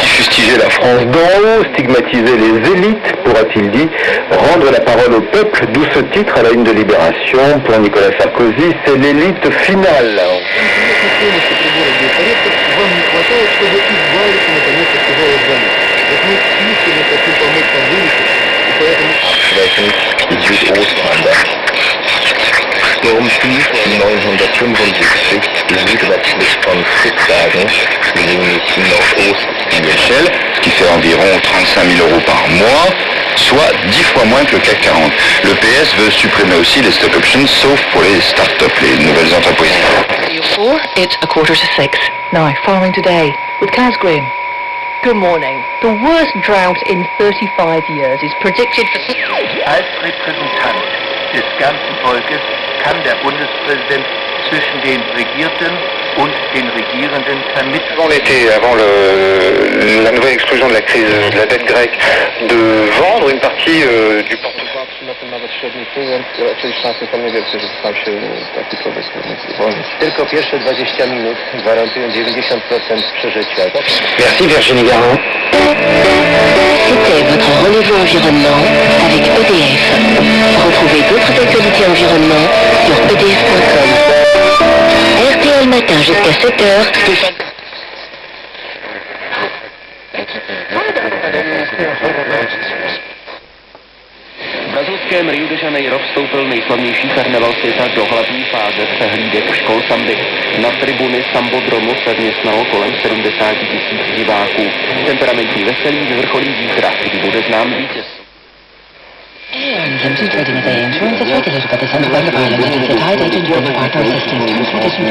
Qui fustigeait la France d'en haut, stigmatiser les élites, pourra-t-il dit, rendre la parole au peuple, d'où ce titre à la une de Libération pour Nicolas Sarkozy, c'est l'élite finale. Sturmtief 975 südwestlich von Fritzhagen, wenig Nordost-Michel, ce qui fait environ 35 000 euros par mois, soit 10 fois moins que le CAC 40. Le PS veut supprimer aussi les stock options, sauf pour les start-up, les nouvelles entreprises. Four, it's a quarter to six. Now, farming today with Kaz Green. Good morning. The worst drought in 35 years is predicted for... Als Repräsentant des ganzen Volkes kann der Bundespräsident zwischen den Regierten und den Regierenden vermitteln. Avant l'été, avant le- la nouvelle explosion de la crise de la dette grecque, de vendre une partie euh, du portefeuille. Tylko pierwsze 20 minut gwarantują 90% przeżycia. Merci Virginie Garin. C'était votre rendez-vous environnement actualités environnement sur edf.com. RTL Matin jusqu'à 7h, Stéphane. V brazilském Rio de Janeiro vstoupil nejslavnější karneval světa do hlavní fáze přehlídek škol samby. Na tribuny Sambodromu se vměstnalo kolem 70 tisíc diváků. Temperamentní veselí vyvrcholí zítra, kdy bude znám vítěz. 前进车间，